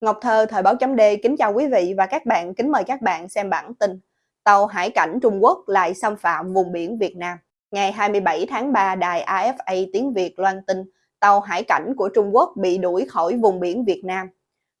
Ngọc Thơ, Thời báo chấm D kính chào quý vị và các bạn, kính mời các bạn xem bản tin. Tàu hải cảnh Trung Quốc lại xâm phạm vùng biển Việt Nam. Ngày 27 tháng 3, đài AFA tiếng Việt loan tin tàu hải cảnh của Trung Quốc bị đuổi khỏi vùng biển Việt Nam.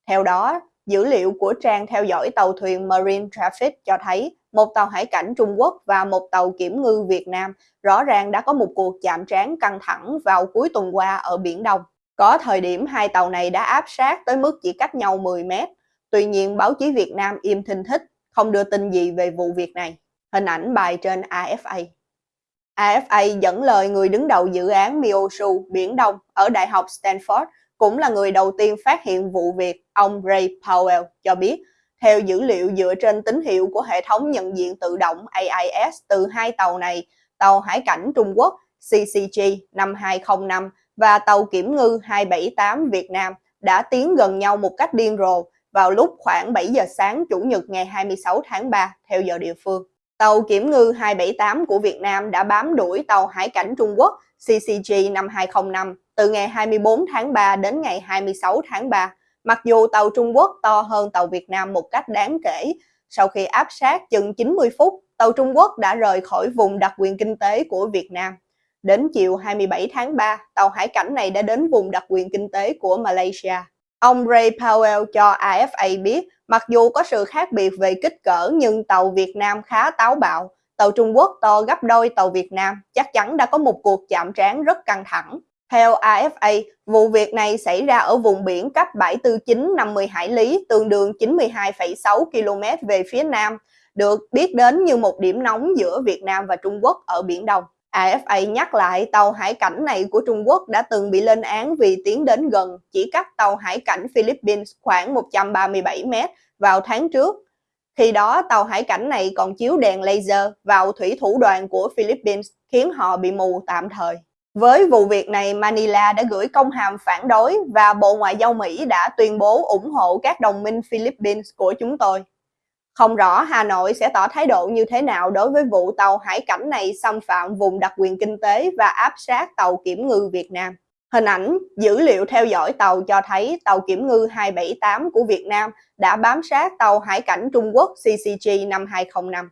Theo đó, dữ liệu của trang theo dõi tàu thuyền Marine Traffic cho thấy một tàu hải cảnh Trung Quốc và một tàu kiểm ngư Việt Nam rõ ràng đã có một cuộc chạm trán căng thẳng vào cuối tuần qua ở Biển Đông. Có thời điểm hai tàu này đã áp sát tới mức chỉ cách nhau 10 mét. Tuy nhiên, báo chí Việt Nam im thinh thích, không đưa tin gì về vụ việc này. Hình ảnh bài trên AFA. AFA dẫn lời người đứng đầu dự án Mioshu Biển Đông ở Đại học Stanford, cũng là người đầu tiên phát hiện vụ việc, ông Ray Powell cho biết, theo dữ liệu dựa trên tín hiệu của hệ thống nhận diện tự động AIS từ hai tàu này, tàu hải cảnh Trung Quốc CCG 5205 và tàu kiểm ngư 278 Việt Nam đã tiến gần nhau một cách điên rồ vào lúc khoảng 7 giờ sáng Chủ nhật ngày 26 tháng 3 theo giờ địa phương. Tàu kiểm ngư 278 của Việt Nam đã bám đuổi tàu hải cảnh Trung Quốc CCG 5205 từ ngày 24 tháng 3 đến ngày 26 tháng 3, mặc dù tàu Trung Quốc to hơn tàu Việt Nam một cách đáng kể. Sau khi áp sát chừng 90 phút, tàu Trung Quốc đã rời khỏi vùng đặc quyền kinh tế của Việt Nam. Đến chiều 27 tháng 3, tàu hải cảnh này đã đến vùng đặc quyền kinh tế của Malaysia. Ông Ray Powell cho AFA biết, mặc dù có sự khác biệt về kích cỡ nhưng tàu Việt Nam khá táo bạo. Tàu Trung Quốc to gấp đôi tàu Việt Nam, chắc chắn đã có một cuộc chạm trán rất căng thẳng. Theo AFA, vụ việc này xảy ra ở vùng biển cách bãi tư chính 50 hải lý, tương đương 92,6 km về phía nam, được biết đến như một điểm nóng giữa Việt Nam và Trung Quốc ở Biển Đông. AFA nhắc lại tàu hải cảnh này của Trung Quốc đã từng bị lên án vì tiến đến gần, chỉ cách tàu hải cảnh Philippines khoảng 137 mét vào tháng trước. Khi đó, tàu hải cảnh này còn chiếu đèn laser vào thủy thủ đoàn của Philippines, khiến họ bị mù tạm thời. Với vụ việc này, Manila đã gửi công hàm phản đối và Bộ Ngoại giao Mỹ đã tuyên bố ủng hộ các đồng minh Philippines của chúng tôi. Không rõ Hà Nội sẽ tỏ thái độ như thế nào đối với vụ tàu hải cảnh này xâm phạm vùng đặc quyền kinh tế và áp sát tàu kiểm ngư Việt Nam. Hình ảnh, dữ liệu theo dõi tàu cho thấy tàu kiểm ngư 278 của Việt Nam đã bám sát tàu hải cảnh Trung Quốc CCG 5205.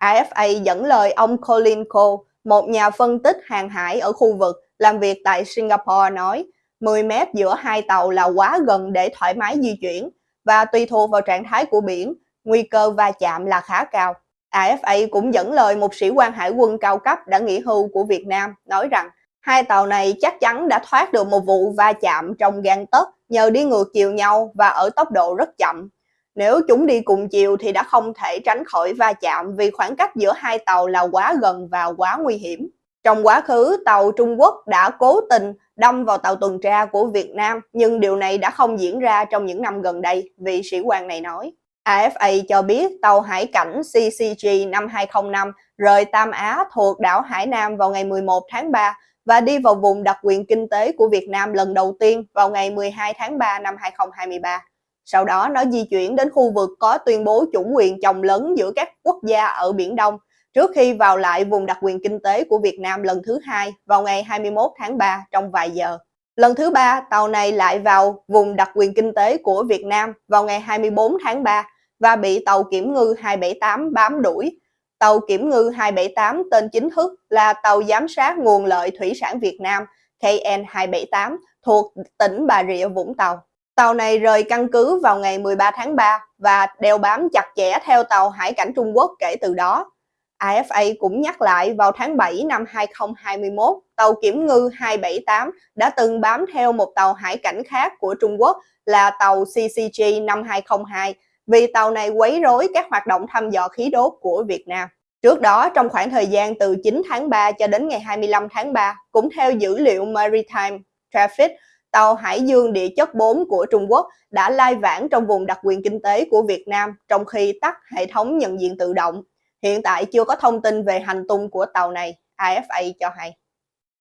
AFA dẫn lời ông Colin Cole, một nhà phân tích hàng hải ở khu vực làm việc tại Singapore nói 10 mét giữa hai tàu là quá gần để thoải mái di chuyển và tùy thuộc vào trạng thái của biển, nguy cơ va chạm là khá cao. AFA cũng dẫn lời một sĩ quan hải quân cao cấp đã nghỉ hưu của Việt Nam nói rằng hai tàu này chắc chắn đã thoát được một vụ va chạm trong gan tấc nhờ đi ngược chiều nhau và ở tốc độ rất chậm. Nếu chúng đi cùng chiều thì đã không thể tránh khỏi va chạm vì khoảng cách giữa hai tàu là quá gần và quá nguy hiểm. Trong quá khứ, tàu Trung Quốc đã cố tình đâm vào tàu tuần tra của Việt Nam, nhưng điều này đã không diễn ra trong những năm gần đây, vị sĩ quan này nói. AFA cho biết tàu hải cảnh CCG 5205 rời Tam Á thuộc đảo Hải Nam vào ngày 11 tháng 3 và đi vào vùng đặc quyền kinh tế của Việt Nam lần đầu tiên vào ngày 12 tháng 3 năm 2023. Sau đó nó di chuyển đến khu vực có tuyên bố chủ quyền chồng lớn giữa các quốc gia ở Biển Đông trước khi vào lại vùng đặc quyền kinh tế của Việt Nam lần thứ hai vào ngày 21 tháng 3 trong vài giờ. Lần thứ ba, tàu này lại vào vùng đặc quyền kinh tế của Việt Nam vào ngày 24 tháng 3 và bị tàu kiểm ngư 278 bám đuổi. Tàu kiểm ngư 278 tên chính thức là tàu giám sát nguồn lợi thủy sản Việt Nam KN278 thuộc tỉnh Bà Rịa Vũng Tàu. Tàu này rời căn cứ vào ngày 13 tháng 3 và đeo bám chặt chẽ theo tàu hải cảnh Trung Quốc kể từ đó. AFA cũng nhắc lại vào tháng 7 năm 2021, tàu kiểm ngư 278 đã từng bám theo một tàu hải cảnh khác của Trung Quốc là tàu CCG 5202 vì tàu này quấy rối các hoạt động thăm dò khí đốt của Việt Nam. Trước đó, trong khoảng thời gian từ 9 tháng 3 cho đến ngày 25 tháng 3, cũng theo dữ liệu Maritime Traffic, tàu Hải dương địa chất 4 của Trung Quốc đã lai vãng trong vùng đặc quyền kinh tế của Việt Nam trong khi tắt hệ thống nhận diện tự động. Hiện tại chưa có thông tin về hành tung của tàu này, AFA cho hay.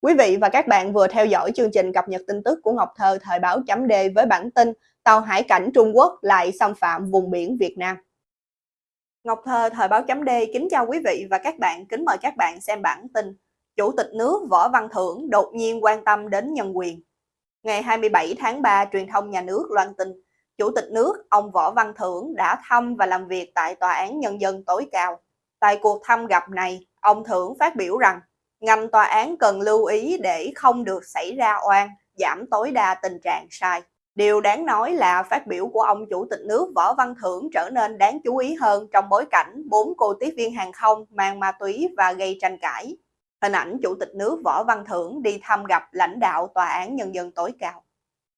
Quý vị và các bạn vừa theo dõi chương trình cập nhật tin tức của Ngọc Thơ thời báo chấm D với bản tin tàu hải cảnh Trung Quốc lại xâm phạm vùng biển Việt Nam. Ngọc Thơ thời báo chấm D kính chào quý vị và các bạn, kính mời các bạn xem bản tin. Chủ tịch nước Võ Văn Thưởng đột nhiên quan tâm đến nhân quyền. Ngày 27 tháng 3, truyền thông nhà nước loan tin, Chủ tịch nước ông Võ Văn Thưởng đã thăm và làm việc tại Tòa án Nhân dân tối cao. Tại cuộc thăm gặp này, ông Thưởng phát biểu rằng ngành tòa án cần lưu ý để không được xảy ra oan, giảm tối đa tình trạng sai. Điều đáng nói là phát biểu của ông Chủ tịch nước Võ Văn Thưởng trở nên đáng chú ý hơn trong bối cảnh bốn cô tiếp viên hàng không mang ma túy và gây tranh cãi. Hình ảnh Chủ tịch nước Võ Văn Thưởng đi thăm gặp lãnh đạo Tòa án Nhân dân tối cao.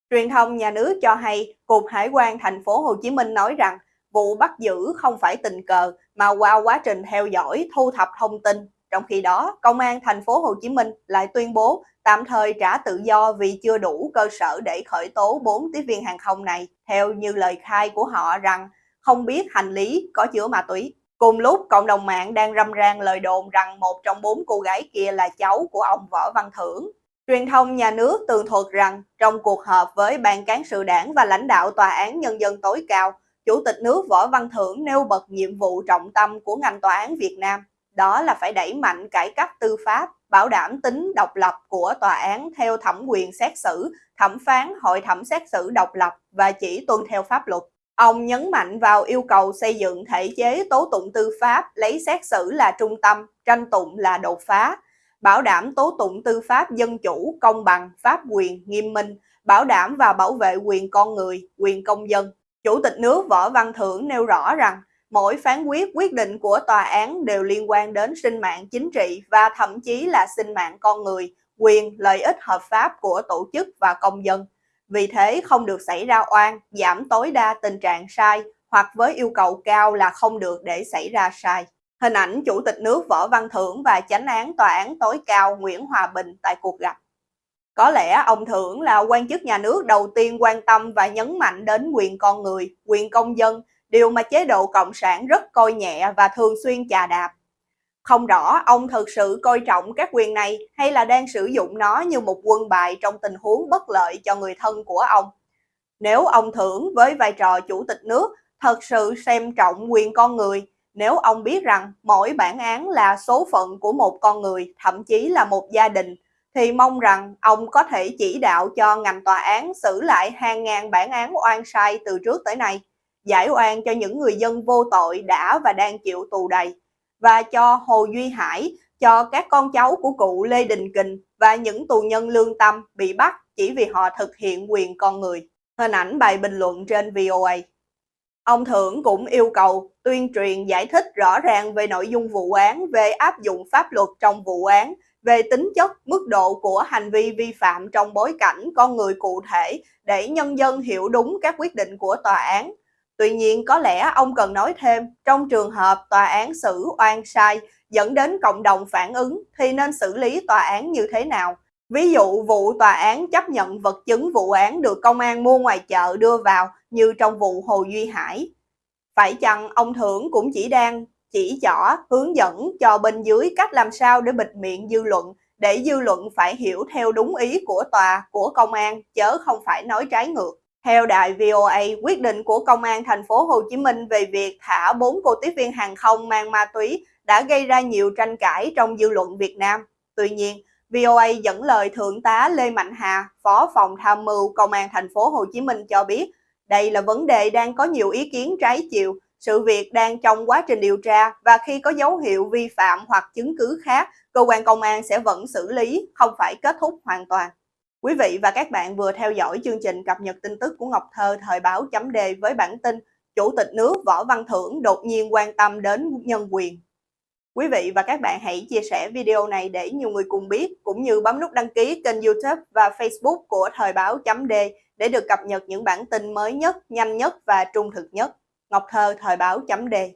Truyền thông nhà nước cho hay, Cục Hải quan thành phố Hồ Chí Minh nói rằng vụ bắt giữ không phải tình cờ mà qua quá trình theo dõi, thu thập thông tin. Trong khi đó, Công an thành phố Hồ Chí Minh lại tuyên bố tạm thời trả tự do vì chưa đủ cơ sở để khởi tố 4 tiếp viên hàng không này, theo như lời khai của họ rằng không biết hành lý có chứa ma túy. Cùng lúc, cộng đồng mạng đang râm ran lời đồn rằng một trong bốn cô gái kia là cháu của ông Võ Văn Thưởng. Truyền thông nhà nước tường thuật rằng trong cuộc họp với Ban cán sự đảng và lãnh đạo Tòa án Nhân dân tối cao, Chủ tịch nước Võ Văn Thưởng nêu bật nhiệm vụ trọng tâm của ngành tòa án Việt Nam, đó là phải đẩy mạnh cải cách tư pháp, bảo đảm tính độc lập của tòa án theo thẩm quyền xét xử, thẩm phán, hội thẩm xét xử độc lập và chỉ tuân theo pháp luật. Ông nhấn mạnh vào yêu cầu xây dựng thể chế tố tụng tư pháp lấy xét xử là trung tâm, tranh tụng là đột phá, bảo đảm tố tụng tư pháp dân chủ, công bằng, pháp quyền, nghiêm minh, bảo đảm và bảo vệ quyền con người, quyền công dân. Chủ tịch nước Võ Văn Thưởng nêu rõ rằng mỗi phán quyết quyết định của tòa án đều liên quan đến sinh mạng chính trị và thậm chí là sinh mạng con người, quyền, lợi ích hợp pháp của tổ chức và công dân. Vì thế không được xảy ra oan, giảm tối đa tình trạng sai hoặc với yêu cầu cao là không được để xảy ra sai. Hình ảnh Chủ tịch nước Võ Văn Thưởng và chánh án Tòa án tối cao Nguyễn Hòa Bình tại cuộc gặp. Có lẽ ông Thưởng là quan chức nhà nước đầu tiên quan tâm và nhấn mạnh đến quyền con người, quyền công dân, điều mà chế độ Cộng sản rất coi nhẹ và thường xuyên chà đạp. Không rõ ông thực sự coi trọng các quyền này hay là đang sử dụng nó như một quân bài trong tình huống bất lợi cho người thân của ông. Nếu ông Thưởng với vai trò chủ tịch nước thật sự xem trọng quyền con người, nếu ông biết rằng mỗi bản án là số phận của một con người, thậm chí là một gia đình, thì mong rằng ông có thể chỉ đạo cho ngành tòa án xử lại hàng ngàn bản án oan sai từ trước tới nay, giải oan cho những người dân vô tội đã và đang chịu tù đầy, và cho Hồ Duy Hải, cho các con cháu của cụ Lê Đình Kình và những tù nhân lương tâm bị bắt chỉ vì họ thực hiện quyền con người. Hình ảnh bài bình luận trên VOA. Ông Thưởng cũng yêu cầu tuyên truyền giải thích rõ ràng về nội dung vụ án, về áp dụng pháp luật trong vụ án, về tính chất, mức độ của hành vi vi phạm trong bối cảnh con người cụ thể để nhân dân hiểu đúng các quyết định của tòa án. Tuy nhiên, có lẽ ông cần nói thêm, trong trường hợp tòa án xử oan sai dẫn đến cộng đồng phản ứng thì nên xử lý tòa án như thế nào? Ví dụ vụ tòa án chấp nhận vật chứng vụ án được công an mua ngoài chợ đưa vào như trong vụ Hồ Duy Hải. Phải chăng ông Thưởng cũng chỉ đang chỉ rõ hướng dẫn cho bên dưới cách làm sao để bịt miệng dư luận để dư luận phải hiểu theo đúng ý của tòa, của công an, chớ không phải nói trái ngược. Theo đài VOA, quyết định của Công an thành phố Hồ Chí Minh về việc thả bốn cô tiếp viên hàng không mang ma túy đã gây ra nhiều tranh cãi trong dư luận Việt Nam. Tuy nhiên, VOA dẫn lời Thượng tá Lê Mạnh Hà, Phó phòng tham mưu Công an thành phố Hồ Chí Minh cho biết, đây là vấn đề đang có nhiều ý kiến trái chiều, sự việc đang trong quá trình điều tra và khi có dấu hiệu vi phạm hoặc chứng cứ khác, cơ quan công an sẽ vẫn xử lý, không phải kết thúc hoàn toàn. Quý vị và các bạn vừa theo dõi chương trình cập nhật tin tức của Ngọc Thơ thời báo chấm đề với bản tin Chủ tịch nước Võ Văn Thưởng đột nhiên quan tâm đến nhân quyền. Quý vị và các bạn hãy chia sẻ video này để nhiều người cùng biết, cũng như bấm nút đăng ký kênh youtube và facebook của Thời báo chấm đề để được cập nhật những bản tin mới nhất, nhanh nhất và trung thực nhất. Ngọc Thơ Thời báo chấm đề